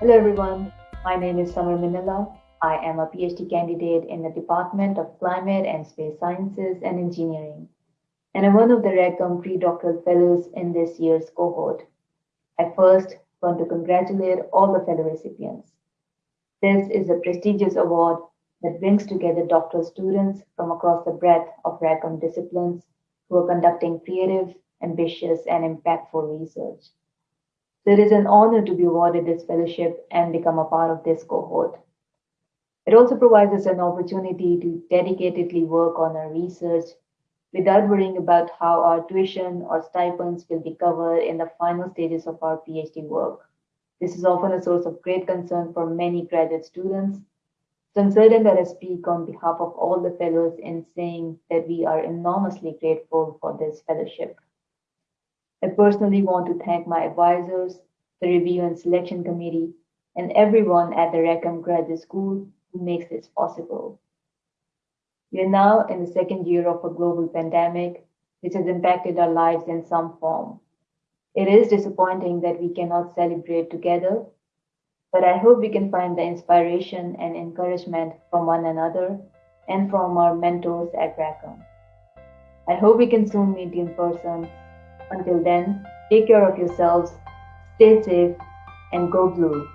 Hello everyone, my name is Samar Minella. I am a PhD candidate in the Department of Climate and Space Sciences and Engineering, and I'm one of the Rackham pre-doctoral fellows in this year's cohort. I first want to congratulate all the fellow recipients. This is a prestigious award that brings together doctoral students from across the breadth of Rackham disciplines who are conducting creative, ambitious, and impactful research. It is an honor to be awarded this fellowship and become a part of this cohort. It also provides us an opportunity to dedicatedly work on our research without worrying about how our tuition or stipends will be covered in the final stages of our PhD work. This is often a source of great concern for many graduate students. So I'm certain that I speak on behalf of all the fellows in saying that we are enormously grateful for this fellowship. I personally want to thank my advisors, the review and selection committee, and everyone at the Rackham Graduate School who makes this possible. We are now in the second year of a global pandemic, which has impacted our lives in some form. It is disappointing that we cannot celebrate together, but I hope we can find the inspiration and encouragement from one another and from our mentors at Rackham. I hope we can soon meet in person. Until then, take care of yourselves, stay safe, and go blue.